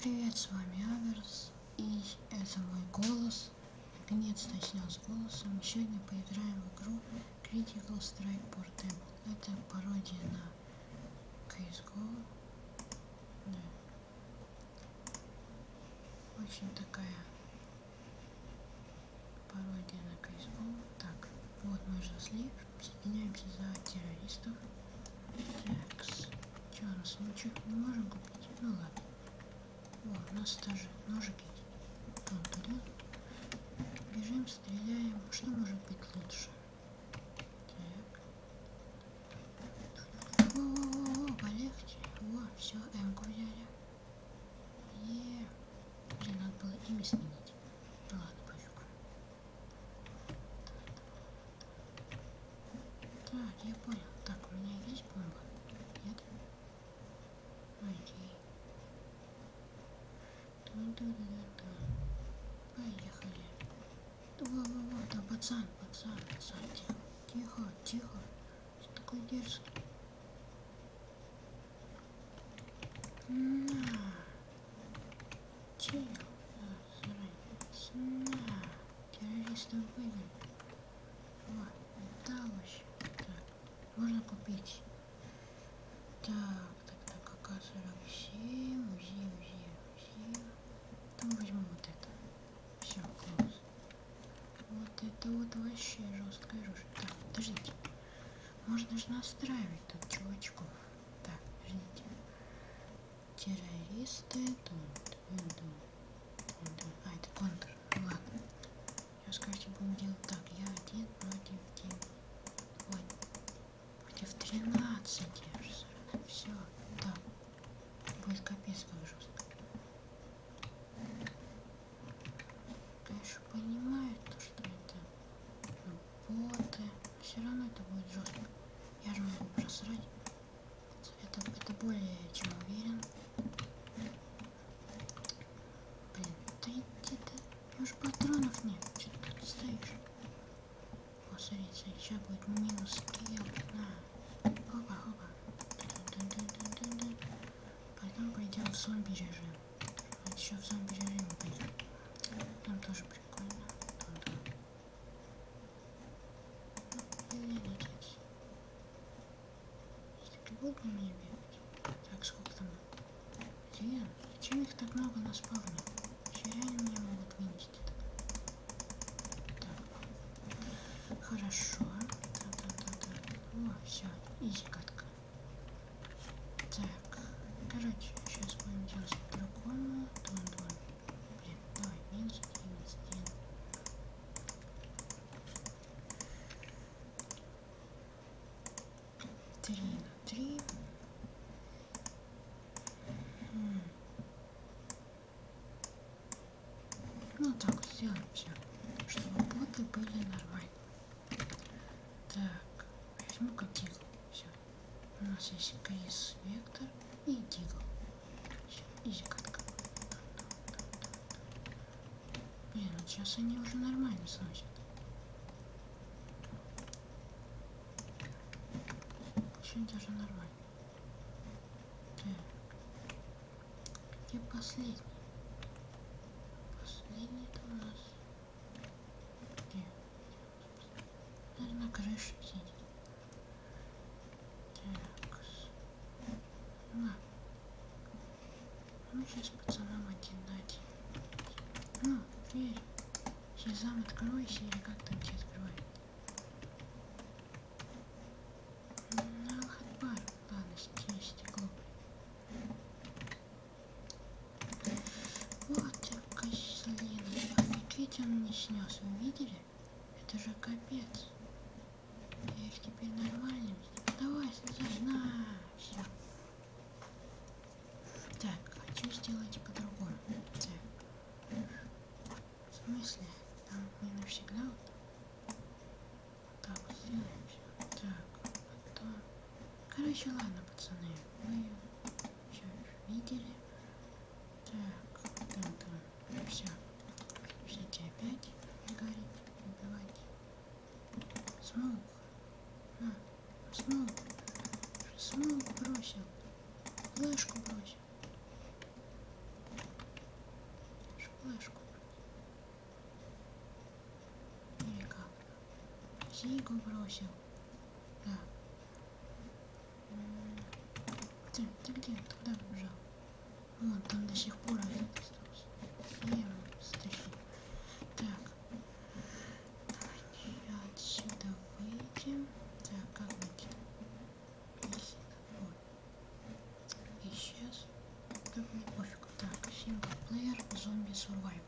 Привет, с вами Аверс, и это мой голос. Наконец-то снял с голосом. Сегодня поиграем в игру Critical Strike Portable. Это пародия на CSGO. Да. Очень такая пародия на CSGO. Так, вот мы зашли, соединяемся за террористов. Такс. Че, у нас ничего не можем купить? Ну ладно. О, у нас даже ножики Вон туда. Бежим, стреляем. Что может быть лучше? Так. О-о-о, полегче. О, все, М-ку взяли. Е. Блин, надо было имя сменить. Ладно, пофиг. Так, я понял. Так, у меня есть бомба? Нет? Окей. Поехали. Во-во-во, да пацан, пацан, пацан, тихо, тихо, тихо. Что такой дерзкий? На. Чел. На. Террористов выгнали. Вот, да вообще. Так, можно купить. Так, так, так, АК-47, УЗИ, УЗИ, УЗИ. Там возьму вот это. Все, класс. Вот это вот вообще жесткое оружие. Так, подождите. Можно же настраивать тут чувачков. Так, подождите. Террористы тут. А, это контр. Ладно. Сейчас, короче, будем делать так. Я один против 9. Ой. Против 13. Все. Да. Будет капец как жестко. Конечно, понимаю, то, что это боты. Все равно это будет жестко. Я же могу просрать. Это, это более чем уверен. Блин, да иди ты. Может патронов нет? Что ты тут стоишь? О, смотри, сейчас будет минус скилл. На. Хопа, хопа. Потом пойдем в зомби режим. А еще в зомби режим пойдем. Там тоже прикольно. Там, да. Ну, или нет. На меня бегать? Так, сколько там? Блин, зачем их так много на спавне? Еще реально меня могут вынести. Так. Хорошо. Так. О, все, изи. Так, короче, сейчас будем делать по-другому. Дон, дон. Блин, давай, минус один, минус один. Три на три. М. Ну так все, чтобы боты были нормальные. Так, возьму-ка дигл. Все. У нас есть Крис Вектор и Дигл. Все, изи катка. Блин, вот сейчас они уже нормально сносят. Очень даже нормально. Так. Где последний? Последний это у нас. Где? Сидит. Так. На. Ну, сейчас пацанам один дать. Ну, дверь. Сезам, откройся, или как там все открывают. Аллах Акбар. Ладно, стекло, стекло. Вот я козлина. Офигеть, он не снес. Вы видели? Это же капец. Я теперь нормально. Давай. На. Все. Так, хочу сделать по-другому. Так. В смысле? Там не навсегда так сделаем все. Так, потом. Короче, ладно, пацаны. Вы все видели. Так, там, там. Все. Ждите опять горит, убивать. Смоук смог, смог бросил. Флешку бросил. Флешку. Или как? Сигу бросил. Да. Ты, ты где? Ты куда побежал? Вон, там до сих пор обидится. Так, мне пофигу. Так, синглплеер, зомби survival.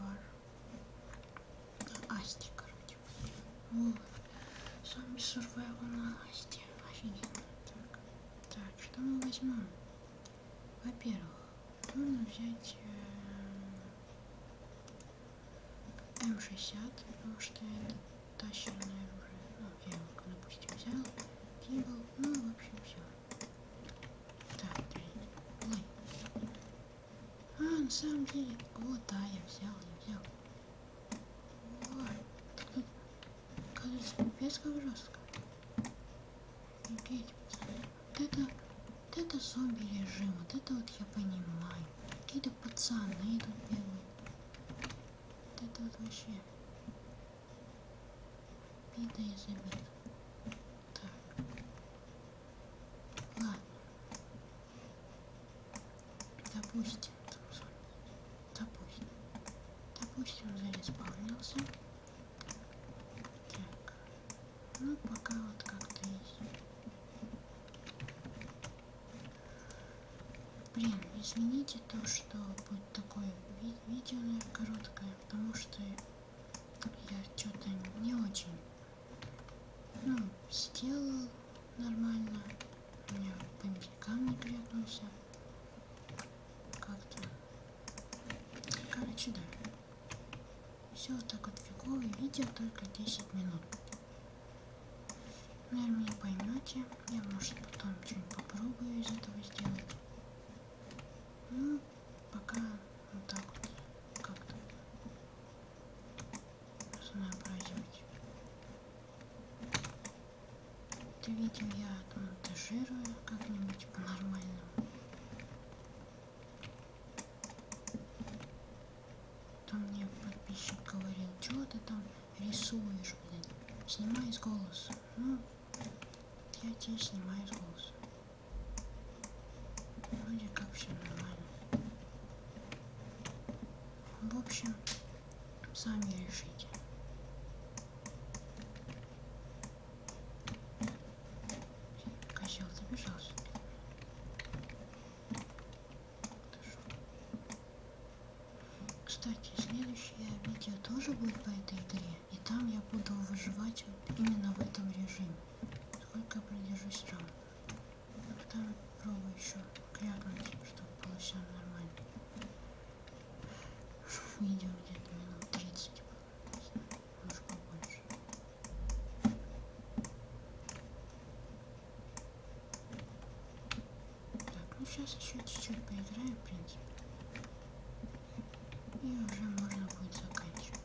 War. Асти, короче. Вот. Зомби survival на Асти. Офигенно. Так. Так, что мы возьмем? Во-первых, нужно взять э, М60, потому что это тащерное оружие. Ну, я его, допустим, взял. Кибл. Ну, в общем, все. Ой. А, на самом деле, вот, да, я взял, я взял. Вот. Тут, кажется, пипец как жестко. Офигеть, пацаны. Вот это, вот это зомби режим, вот это вот я понимаю. Какие-то пацаны идут бегают. Вот это вот вообще. Бида из обид. Так. Ладно. Допустим. Допустим. Допустим, зареспаунился. Так. Ну, пока вот как-то есть. Блин, извините то, что будет такое ви видео, наверное, короткое, потому что я что-то не очень, ну, сделал нормально, у меня по не крепнулся, как-то, короче, да, все вот так вот фиговое видео, только 10 минут. Наверное, не поймете, я, может, потом что-нибудь попробую из этого сделать. Пока вот так вот как-то разнообразить. Это видео я монтажирую как-нибудь по-нормальному. Там мне подписчик говорил, что ты там рисуешь, блин, снимай с голоса. Ну, я тебе снимаю с голоса. Вроде как все нормально. В общем, сами решите. Козел забежался. Кстати, следующее видео тоже будет по этой игре. И там я буду выживать именно в этом режиме. Сколько продержусь раунд. Потом пробую еще крякнуть, чтобы было все нормально. Видео где-то минут 30, может побольше. Так, ну сейчас еще чуть-чуть поиграем, в принципе. И уже можно будет заканчивать.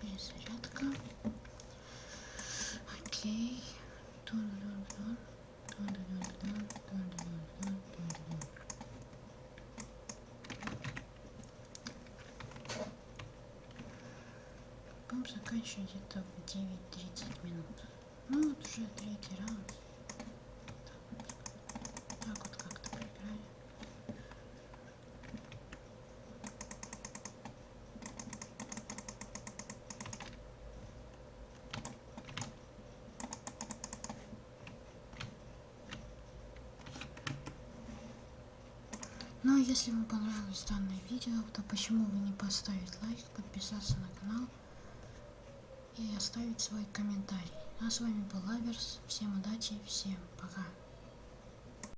Перезарядка. Окей. Тун-дун-дун. Тун-дун-дун. Тун-дун-дун. Тун-дун-дун. Заканчивать где-то в 9-30 минут. Ну вот уже третий раунд. Так вот, как-то поиграли. Ну, а если вам понравилось данное видео, то почему бы не поставить лайк, подписаться на канал и оставить свой комментарий. А с вами был Аверс. Всем удачи, всем пока.